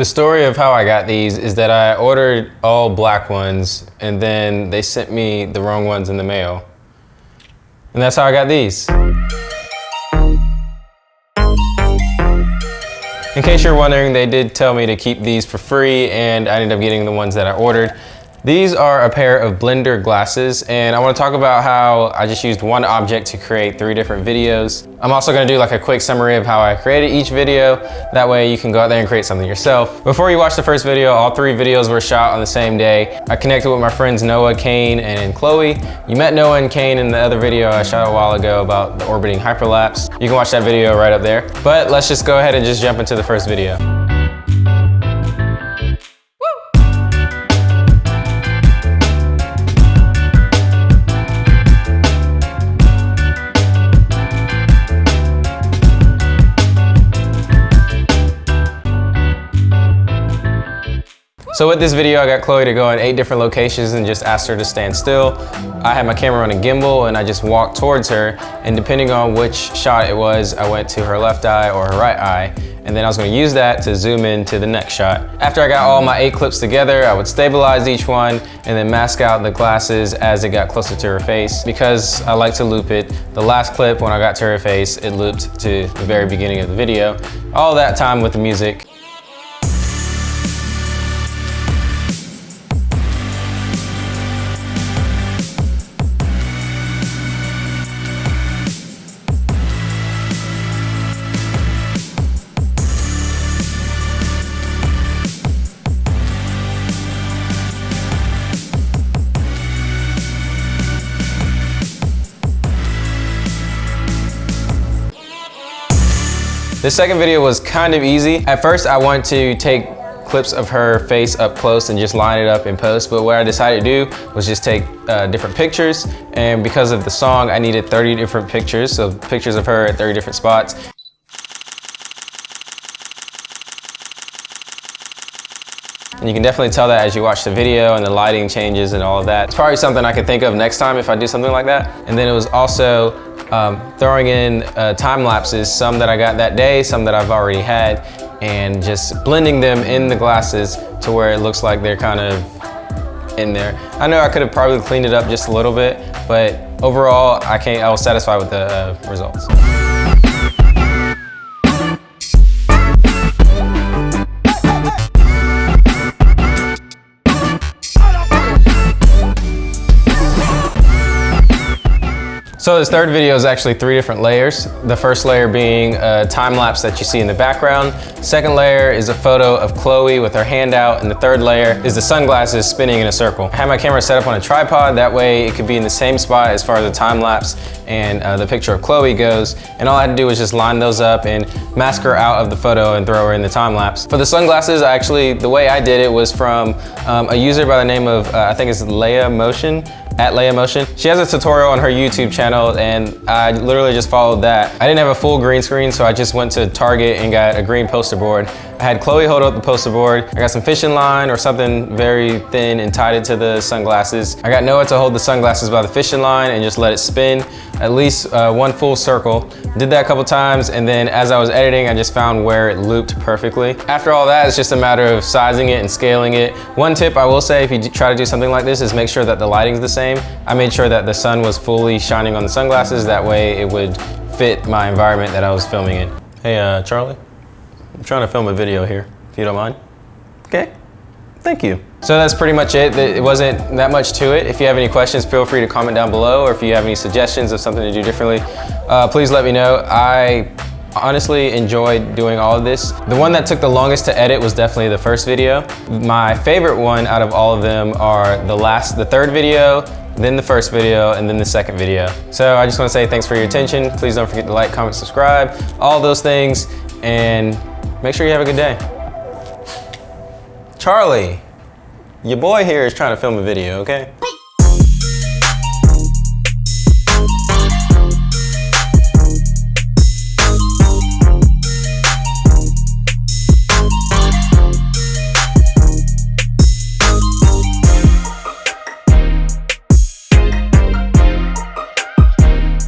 The story of how I got these is that I ordered all black ones and then they sent me the wrong ones in the mail. And that's how I got these. In case you're wondering, they did tell me to keep these for free and I ended up getting the ones that I ordered. These are a pair of blender glasses and I want to talk about how I just used one object to create three different videos. I'm also going to do like a quick summary of how I created each video. That way you can go out there and create something yourself. Before you watch the first video, all three videos were shot on the same day. I connected with my friends Noah, Kane, and Chloe. You met Noah and Kane in the other video I shot a while ago about the orbiting hyperlapse. You can watch that video right up there. But let's just go ahead and just jump into the first video. So with this video, I got Chloe to go in eight different locations and just asked her to stand still. I had my camera on a gimbal and I just walked towards her and depending on which shot it was, I went to her left eye or her right eye and then I was gonna use that to zoom in to the next shot. After I got all my eight clips together, I would stabilize each one and then mask out the glasses as it got closer to her face. Because I like to loop it, the last clip when I got to her face, it looped to the very beginning of the video. All that time with the music. This second video was kind of easy. At first, I wanted to take clips of her face up close and just line it up in post. But what I decided to do was just take uh, different pictures. And because of the song, I needed 30 different pictures. So pictures of her at 30 different spots. And you can definitely tell that as you watch the video and the lighting changes and all of that. It's probably something I could think of next time if I do something like that. And then it was also um, throwing in uh, time lapses, some that I got that day, some that I've already had, and just blending them in the glasses to where it looks like they're kind of in there. I know I could have probably cleaned it up just a little bit, but overall, I can't, I was satisfied with the uh, results. So this third video is actually three different layers. The first layer being a time lapse that you see in the background. Second layer is a photo of Chloe with her hand out. And the third layer is the sunglasses spinning in a circle. I have my camera set up on a tripod. That way it could be in the same spot as far as the time lapse and uh, the picture of Chloe goes. And all I had to do was just line those up and mask her out of the photo and throw her in the time lapse. For the sunglasses, actually, the way I did it was from um, a user by the name of, uh, I think it's Leia Motion at Leia Motion. She has a tutorial on her YouTube channel and I literally just followed that. I didn't have a full green screen, so I just went to Target and got a green poster board. I had Chloe hold up the poster board. I got some fishing line or something very thin and tied it to the sunglasses. I got Noah to hold the sunglasses by the fishing line and just let it spin at least uh, one full circle. Did that a couple times and then as I was editing, I just found where it looped perfectly. After all that, it's just a matter of sizing it and scaling it. One tip I will say if you try to do something like this is make sure that the lighting's the same. I made sure that the sun was fully shining on the sunglasses. That way it would fit my environment that I was filming in. Hey, uh, Charlie? I'm trying to film a video here, if you don't mind. Okay, thank you. So that's pretty much it. It wasn't that much to it. If you have any questions, feel free to comment down below, or if you have any suggestions of something to do differently, uh, please let me know. I honestly enjoyed doing all of this. The one that took the longest to edit was definitely the first video. My favorite one out of all of them are the last, the third video, then the first video, and then the second video. So I just wanna say thanks for your attention. Please don't forget to like, comment, subscribe, all those things, and Make sure you have a good day. Charlie, your boy here is trying to film a video, okay?